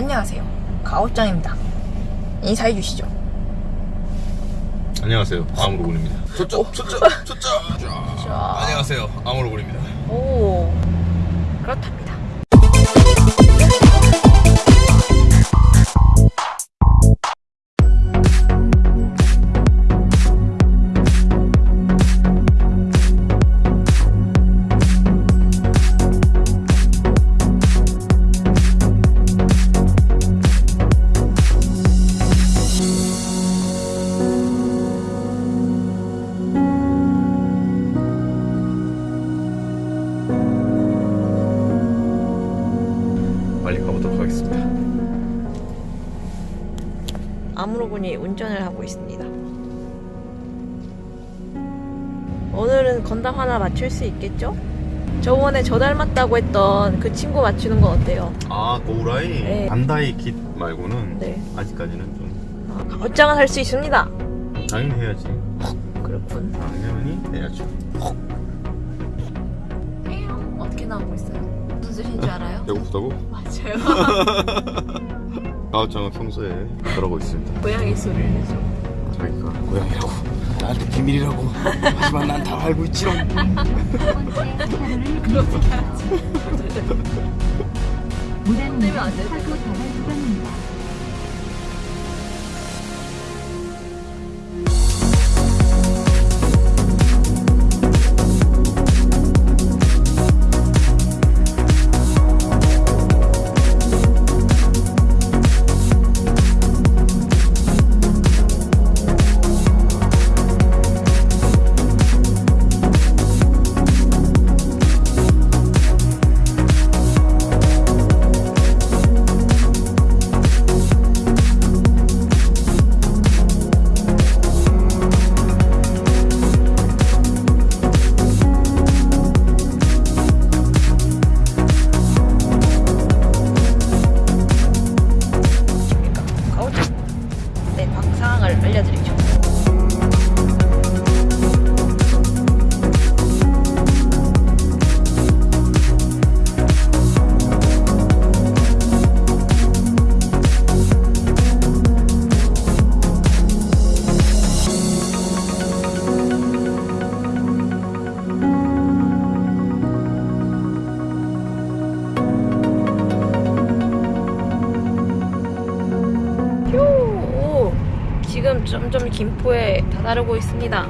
안녕하세요. 가오짱입니다. 인사해 주시죠. 안녕하세요 아무로군입니다 초점 초점 초점 자, 안녕하세요 아무로군입니다 오, 그렇답니다. 아무로군이 운전을 하고 있습니다. 오늘은 건담 하나 맞출 수 있겠죠? 저번에 저 닮았다고 했던 그 친구 맞추는 건 어때요? 아 고우라이 네. 반다이 깃 말고는 네. 아직까지는 좀 아, 가오짱은 할 수 있습니다. 당연히 해야지 그렇군. 당연히 해야죠 어떻게 나오고 있어요? 무슨 소리인 줄 알아요? 배고프다고? 맞아요. 가오짱은 평소에 그러고 있습니다 고양이 소리를 내죠. 자기가 고양이라고. 나한테 비밀이라고. 하지만 난 다 알고 있지롱. 무단 내면 안되 점점 김포에 다다르고 있습니다.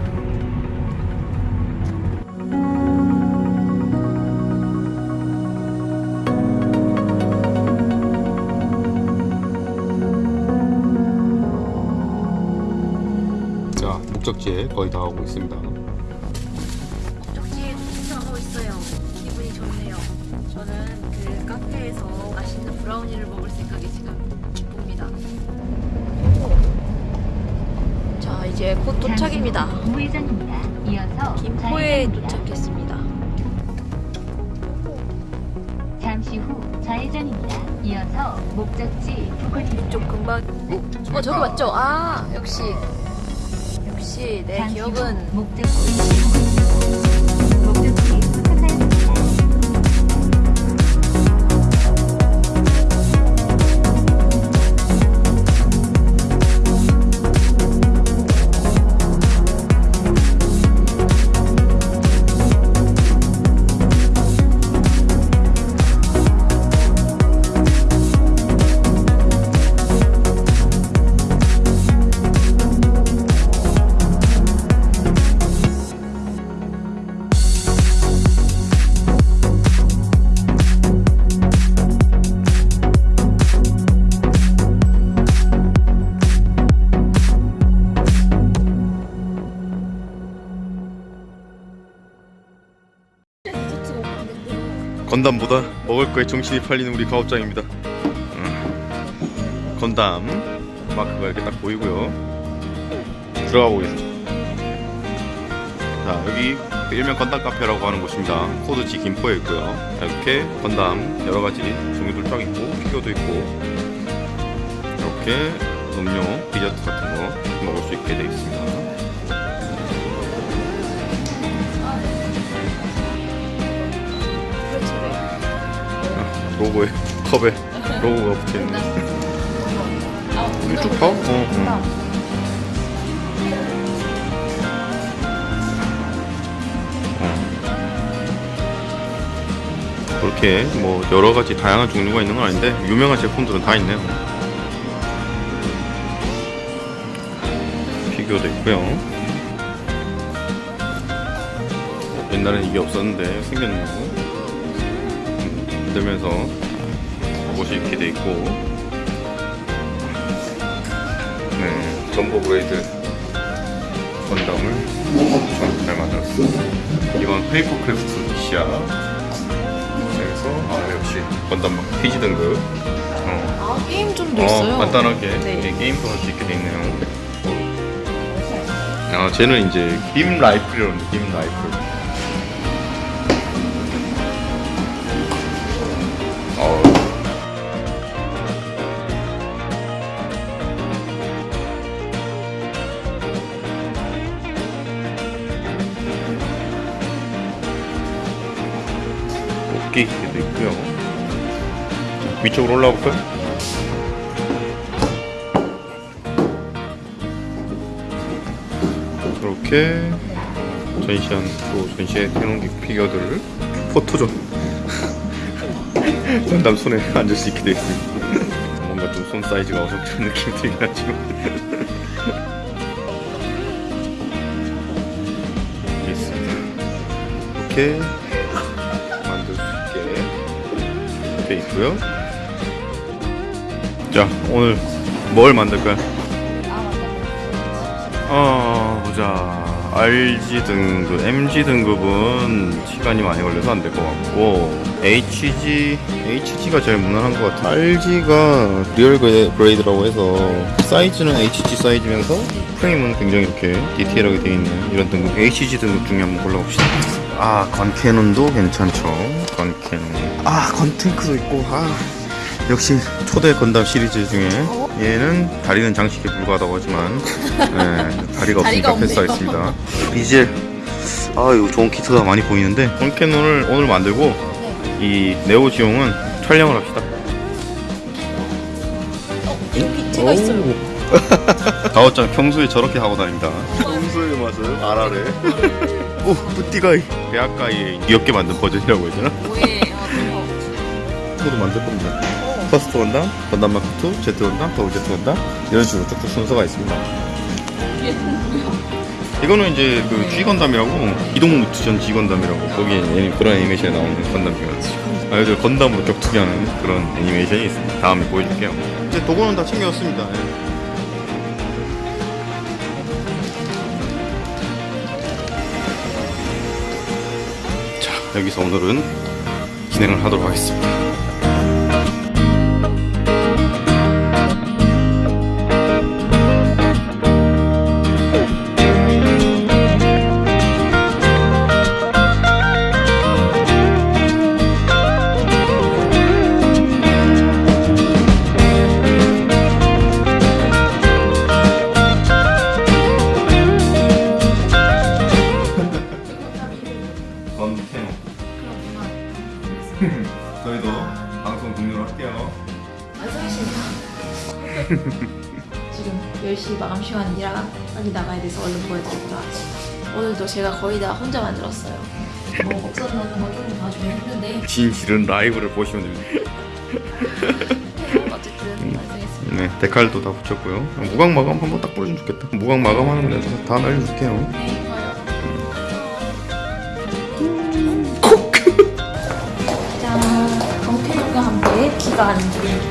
자 목적지에 거의 다 오고 있습니다 이제 곧 도착입니다. 김포에. 도착했습니다. 잠시 후 좌회전입니다. 이어서 목적지 부근입니다. 이쪽 금방 어 저기 맞죠? 아 역시 역시 내 기억은. 목적지 건담보다 먹을 거에 정신이 팔리는 우리 가업장입니다. 음. 건담 마크가 이렇게 딱 보이고요. 들어가 보겠습니다. 자 여기 일명 건담 카페라고 하는 곳입니다. 코드지 김포에 있고요. 이렇게 건담 여러 가지 종류들 쫙 있고 피규어도 있고 이렇게 음료, 디저트 같은 거 먹을 수 있게 되어 있습니다. 로고에 컵에 로고가 붙어있네 이쪽 봐? 어, 어. 어. 그렇게 뭐 여러 가지 다양한 종류가 있는 건 아닌데 유명한 제품들은 다 있네요. 피규어도 있고요. 옛날엔 이게 없었는데 생겼네요. 음, 들면서 옷이 이렇게 돼 있고, 네, 점보 grade 건담을 잘 만들었어. 이건 paper craft 식이야. 그래서 아 역시 건담 막 PG 등급. 어, 아 게임점도 어, 있어요. 간단하게 네. 게임도 할 수 있게 돼 있네요. 아, 쟤는 이제 김 라이플이라는 김 라이플. 있고요. 위쪽으로 올라가 볼까요? 이렇게 전시한 또 전시해 해놓은 피규어들을 포토존 건담 손에 앉을 수 있게 되어 있습니다. 뭔가 좀 손 사이즈가 어성스러운 느낌이 들긴 하지만. 이렇게 돼 있고요. 자 오늘 뭘 만들까요? 어 보자 RG 등급, MG 등급은 시간이 많이 걸려서 안 될 것 같고 HG, HG가 제일 무난한 것 같아. RG가 real gra- grade라고 해서 사이즈는 HG 사이즈면서 프레임은 굉장히 이렇게 디테일하게 되어 있는 이런 등급 HG 등급 중에 한번 골라봅시다. 아 건캐논도 괜찮죠. 건캐논. 아 건탱크도 있고 아 역시 초대 건담 시리즈 중에 얘는 다리는 장식에 불과하다고 하지만 네, 다리가 없으니까. 패스하겠습니다. 비젤 아 이거 좋은 키트가 많이 보이는데 건캐논을 오늘 만들고 이 네오지용은 촬영을 합시다. 여기 제가 있어요. 가오짱 평소에 저렇게 하고 다닙니다. 평소의 맛을 알아래. 오 뿌띠가이 대학가의 귀엽게 만든 버전이라고 했잖아. 아. 모두 만들 겁니다. 퍼스트 건담, 건담 마크 2, 제트 건담, 더블 제트 건담 이런 식으로 쭉쭉 순서가 있습니다. 이거는 이제 그 G 건담이라고 기동 무투전 G 건담이라고 거기에 애니- 그런 애니메이션에 나오는 건담이거든요. 아이들 건담으로 격투기하는 그런 애니메이션이 있습니다. 다음에 보여줄게요. 이제 도구는 다 챙겨왔습니다. 여기서 오늘은 진행을 하도록 하겠습니다. 건태노 저희도 방송 종료를 할게요. 완성이십니다. 지금 10시 마감 시간이라 빨리 나가야 돼서 얼른 보여드립니다. 오늘도 제가 거의 다 혼자 만들었어요. 뭐 없었는 거좀 봐주긴 했는데 진실은 라이브를 보시면 됩니다. 어쨌든 완성했습니다. 네, 데칼도 다 붙였고요. 무광 마감 한번 딱 보여주면 좋겠다. 무광 마감하는 거 내가 다 알려줄게요. 这个